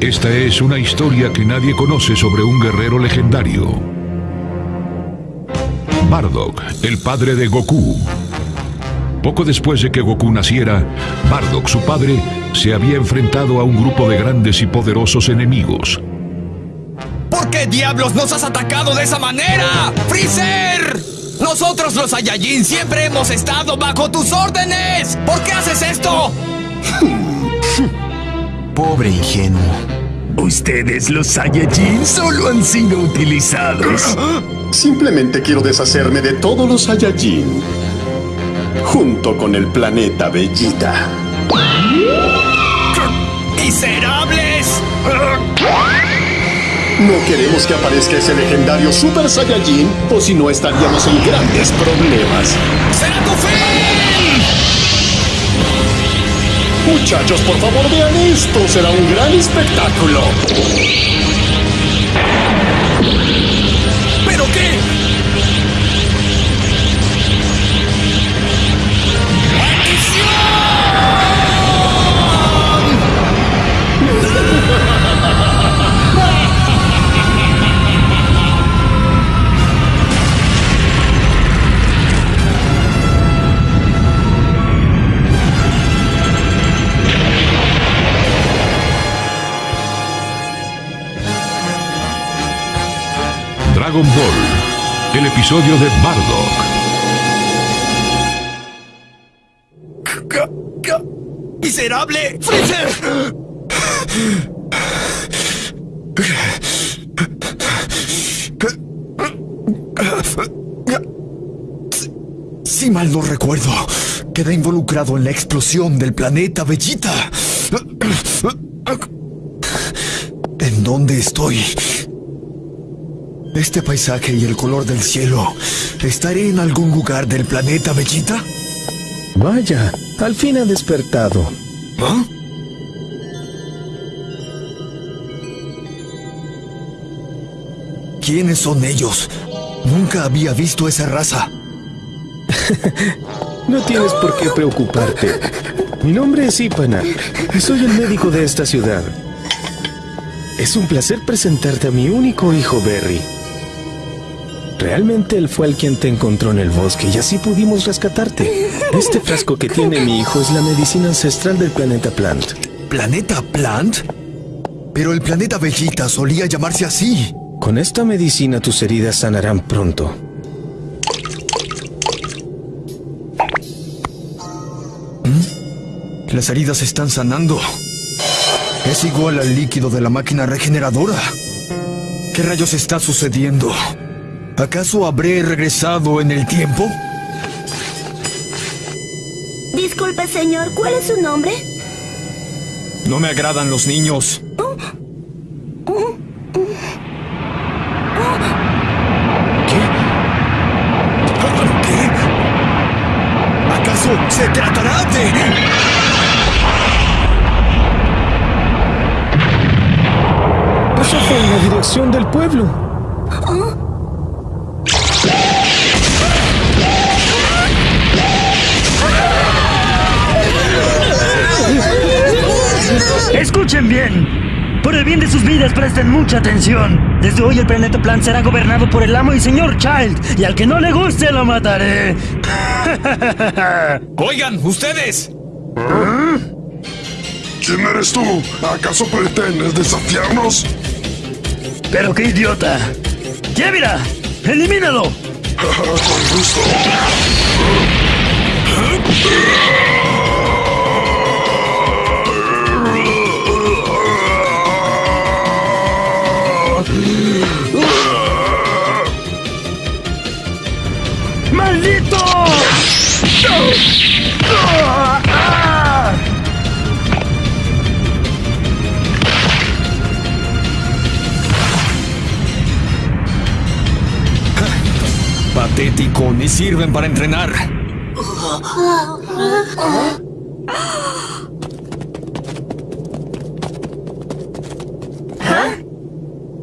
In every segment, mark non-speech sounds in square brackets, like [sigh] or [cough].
Esta es una historia que nadie conoce sobre un guerrero legendario. Bardock, el padre de Goku. Poco después de que Goku naciera, Bardock, su padre, se había enfrentado a un grupo de grandes y poderosos enemigos. ¿Por qué diablos nos has atacado de esa manera? ¡Freezer! Nosotros los Saiyajin siempre hemos estado bajo tus órdenes. ¿Por qué haces esto? [laughs] Pobre ingenuo. Ustedes, los Saiyajin, solo han sido utilizados. Simplemente quiero deshacerme de todos los Saiyajin. Junto con el planeta Bellita. ¡Miserables! No queremos que aparezca ese legendario Super Saiyajin, o si no estaríamos en grandes problemas. ¡Será tu Muchachos, por favor vean esto, será un gran espectáculo. Episodio de Bardock. ¡Miserable! ¡Freezer! Si mal no recuerdo, queda involucrado en la explosión del planeta Bellita. ¿En dónde estoy? Este paisaje y el color del cielo. ¿Estaré en algún lugar del planeta Bellita? Vaya, al fin ha despertado. ¿Ah? ¿Quiénes son ellos? Nunca había visto esa raza. [laughs] No tienes por qué preocuparte. Mi nombre es Ipana y soy el médico de esta ciudad. Es un placer presentarte a mi único hijo, Berry. Realmente él fue el quien te encontró en el bosque y así pudimos rescatarte. Este frasco que tiene mi hijo es la medicina ancestral del planeta Plant. ¿Planeta Plant? Pero el planeta Bellita solía llamarse así. Con esta medicina tus heridas sanarán pronto. Las heridas están sanando. Es igual al líquido de la máquina regeneradora. ¿Qué rayos está sucediendo? ¿Acaso habré regresado en el tiempo? Disculpe, señor, ¿cuál es su nombre? No me agradan los niños. ¿Qué? ¿Qué? ¿Acaso se tratará de...? Eso fue en la dirección del pueblo. Por el bien de sus vidas, presten mucha atención. Desde hoy el planeta Plan será gobernado por el amo y señor Child. Y al que no le guste, lo mataré. [laughs] Oigan, ustedes. ¿Quién eres tú? ¿Acaso pretendes desafiarnos? Pero qué idiota. ¡Yevira! ¡Elimínalo! [laughs] Con gusto. [laughs] Patético, ni sirven para entrenar.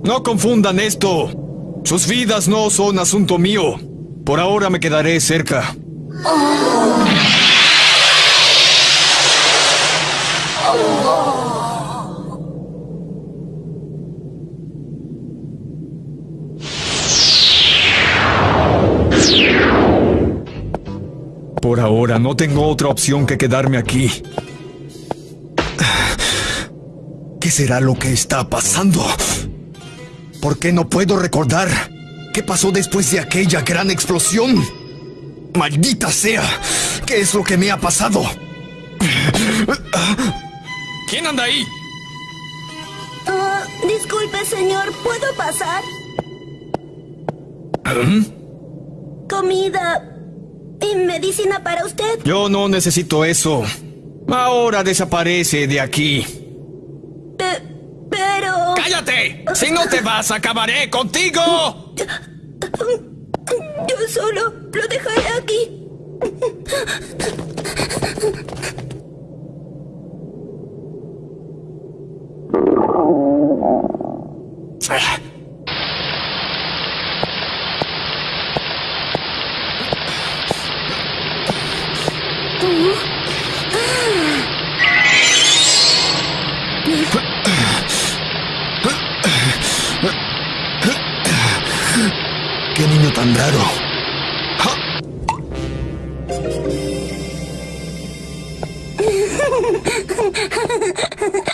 No confundan esto. Sus vidas no son asunto mío. Por ahora me quedaré cerca. Por ahora no tengo otra opción que quedarme aquí. ¿Qué será lo que está pasando? ¿Por qué no puedo recordar qué pasó después de aquella gran explosión? ¡Maldita sea! ¿Qué es lo que me ha pasado? ¿Quién anda ahí? Ah, disculpe, señor, ¿puedo pasar? Comida y medicina para usted. Yo no necesito eso. Ahora desaparece de aquí. Pe- pero... ¡Cállate! Si no te vas, acabaré contigo. Yo solo lo dejaré aquí. ¡Qué niño tan raro! [laughs]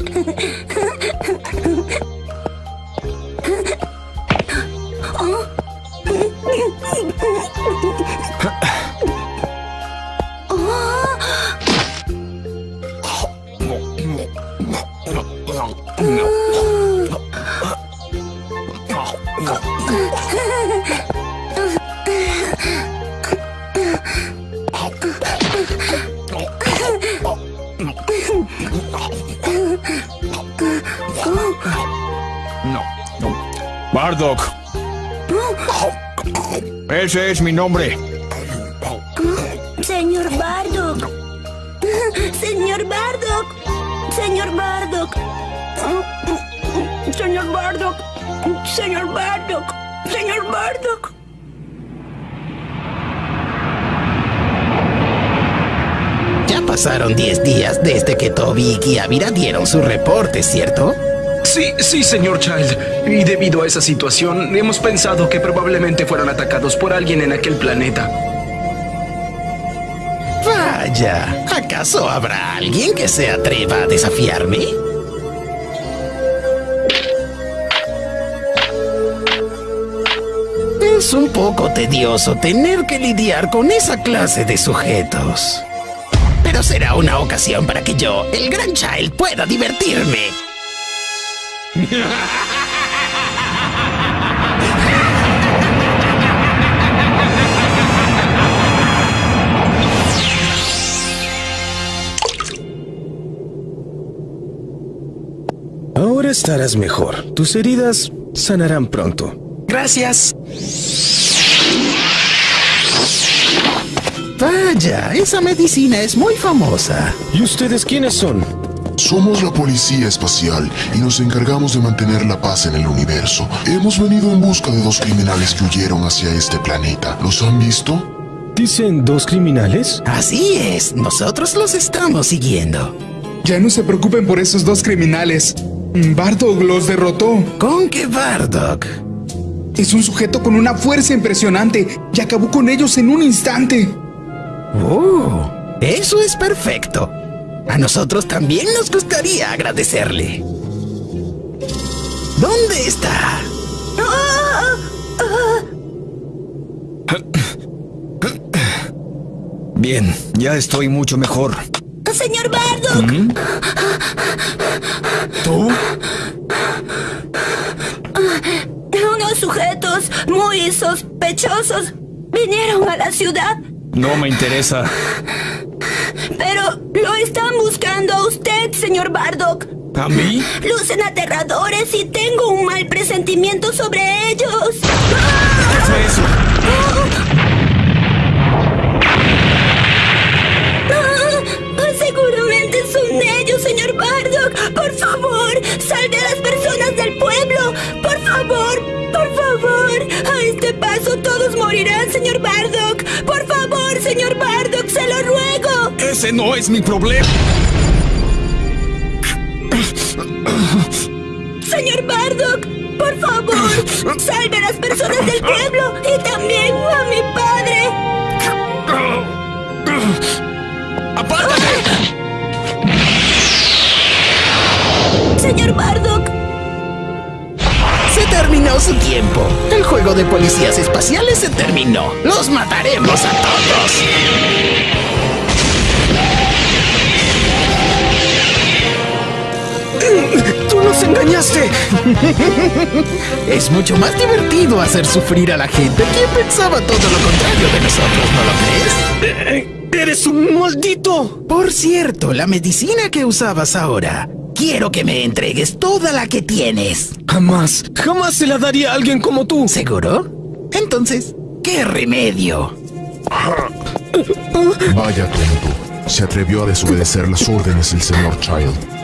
Bardock. Ese es mi nombre. Señor Bardock. Señor Bardock. Señor Bardock. Señor Bardock. Señor Bardock. Señor Bardock. Ya pasaron 10 días desde que Toby y Kiavira dieron su reporte, ¿cierto? Sí, sí, señor Child. Y debido a esa situación, hemos pensado que probablemente fueron atacados por alguien en aquel planeta. Vaya, ¿acaso habrá alguien que se atreva a desafiarme? Es un poco tedioso tener que lidiar con esa clase de sujetos. Pero será una ocasión para que yo, el gran Child, pueda divertirme. Ahora estarás mejor. Tus heridas sanarán pronto. Gracias. Vaya, esa medicina es muy famosa. ¿Y ustedes quiénes son? Somos la policía espacial y nos encargamos de mantener la paz en el universo. Hemos venido en busca de dos criminales que huyeron hacia este planeta. ¿Los han visto? ¿Dicen dos criminales? Así es, nosotros los estamos siguiendo. Ya no se preocupen por esos dos criminales. Bardock los derrotó. ¿Con qué Bardock? Es un sujeto con una fuerza impresionante y acabó con ellos en un instante. ¡Oh! Eso es perfecto. A nosotros también nos gustaría agradecerle. ¿Dónde está? Bien, ya estoy mucho mejor. Señor Bardock. ¿Tú? Unos sujetos muy sospechosos vinieron a la ciudad, No me interesa. Lo están buscando a usted, señor Bardock. ¿A mí? Lucen aterradores y tengo un mal presentimiento sobre ellos. ¿Qué fue eso? Ah, Seguramente son ellos, señor Bardock. Por favor, salve a las personas del pueblo. Por favor, por favor. A este paso todos morirán, señor Bardock. Por favor, señor Bardock, se lo ruego. Ese no es mi problema. Señor Bardock, por favor, salve a las personas del pueblo y también a mi padre. ¡Apártate! Señor Bardock, Se terminó su tiempo. El juego de policías espaciales se terminó. Los mataremos a todos. Nos engañaste! Es mucho más divertido hacer sufrir a la gente. ¿Quién pensaba todo lo contrario de nosotros, no lo crees? Eh, ¡Eres un maldito! Por cierto, la medicina que usabas ahora. Quiero que me entregues toda la que tienes. Jamás, jamás se la daría a alguien como tú. ¿Seguro? Entonces, ¿qué remedio? Vaya tonto. Se atrevió a desobedecer las órdenes del señor Child.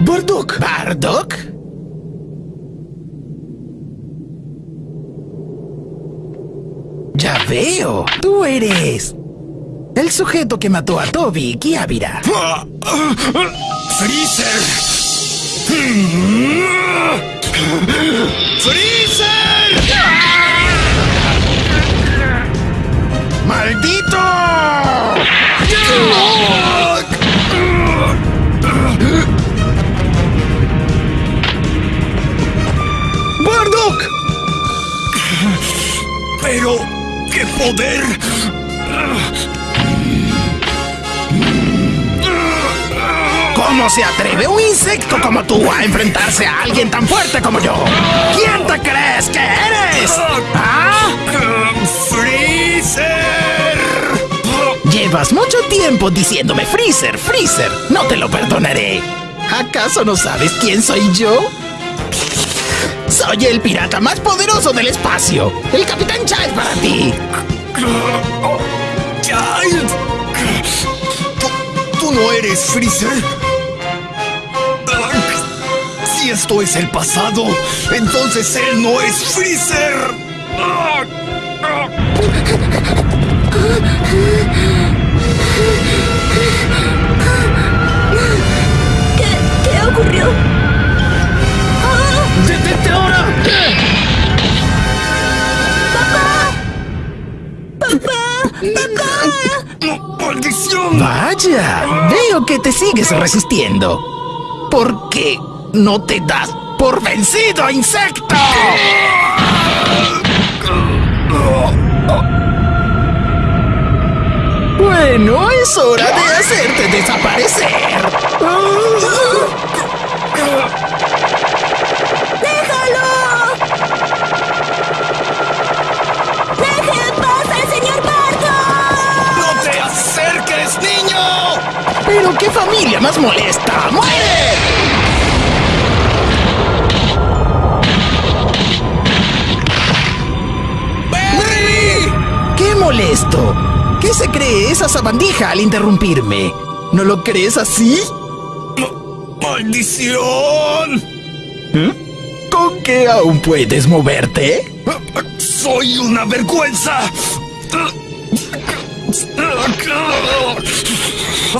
¡Bardock! ¿Bardock? Ya veo. Tú eres. El sujeto que mató a Toby Kiavira. ¡Freezer! ¡Freezer! Poder! ¿Cómo se atreve un insecto como tú a enfrentarse a alguien tan fuerte como yo? ¿Quién te crees que eres? ¿Ah? ¡Freezer! Llevas mucho tiempo diciéndome Freezer, Freezer. No te lo perdonaré. ¿Acaso no sabes quién soy yo? Soy el pirata más poderoso del espacio. El Capitán Child para ti. ¡Child! ¿Tú, tú no eres Freezer? Si esto es el pasado, entonces él no es Freezer. ¿qué, qué ocurrió? ¡Ah! ¡Detente ahora! ¡Maldición! Vaya, veo que te sigues resistiendo. ¿Por qué no te das por vencido, insecto? Bueno, es hora de hacerte desaparecer. Niño! Pero qué familia más molesta. ¡Muere! ¡Berry! ¡Qué molesto! ¿Qué se cree esa sabandija al interrumpirme? ¿No lo crees así? ¡Maldición! ¿Con qué aún puedes moverte? ¡Soy una vergüenza!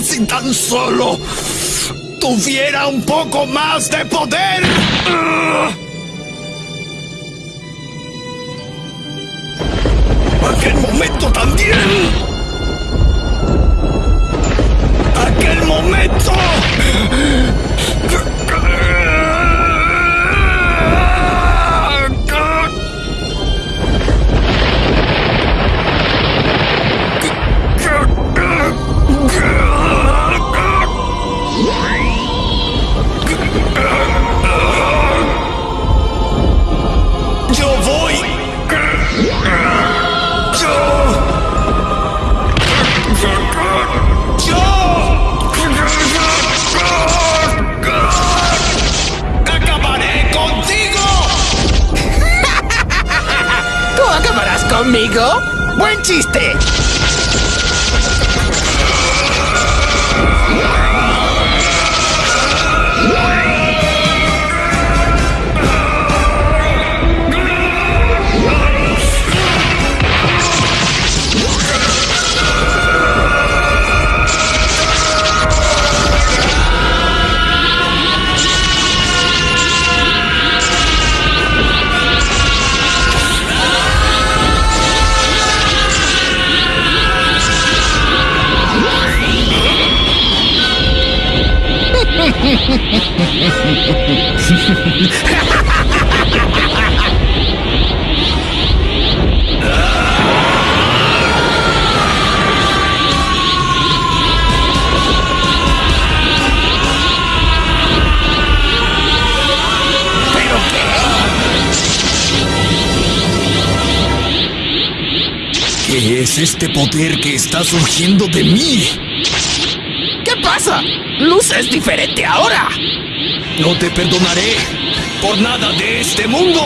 Si tan solo tuviera un poco más de poder. Aquel momento también. Qué? ¿Qué es este poder que está surgiendo de mí? ¿Qué pasa? Luz es diferente ahora. No te perdonaré por nada de este mundo.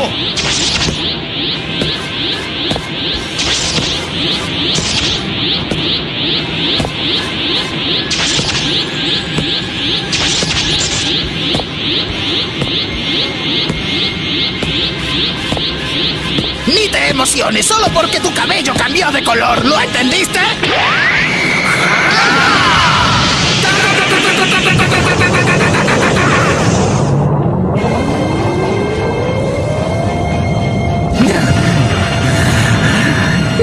Ni te emociones solo porque tu cabello cambió de color. ¿Lo entendiste?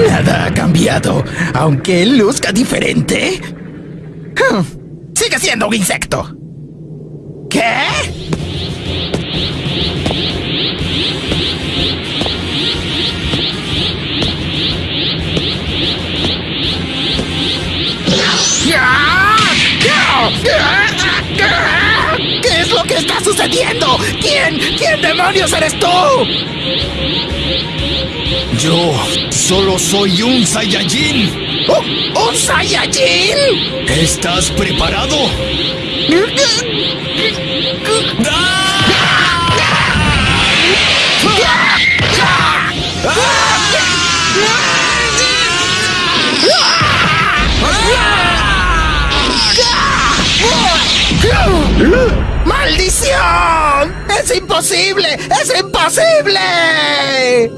Nada ha cambiado, aunque luzca diferente. Sigue siendo un insecto. ¿Qué sucediendo? ¿Quién? ¿Quién demonios eres tú? Yo solo soy un Saiyajin. ¿Un, un Saiyajin? ¿Estás preparado? ¡Maldición! ¡Es imposible! ¡Es imposible!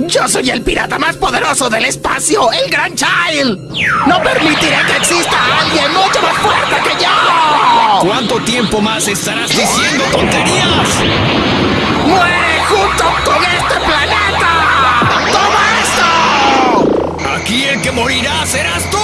Yo soy el pirata más poderoso del espacio, el Gran Child. No permitiré que exista alguien mucho más fuerte que yo. ¿Cuánto tiempo más estarás diciendo tonterías? ¡Muere junto con este planeta! ¡Toma esto! Aquí el que morirá serás tú.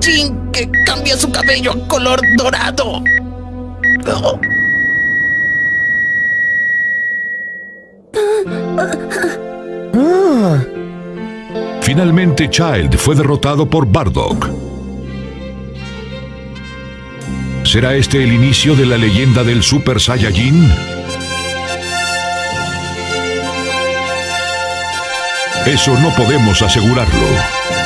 Saiyajin que cambia su cabello a color dorado. Oh. Finalmente Child fue derrotado por Bardock. ¿Será este el inicio de la leyenda del Super Saiyajin? Eso no podemos asegurarlo.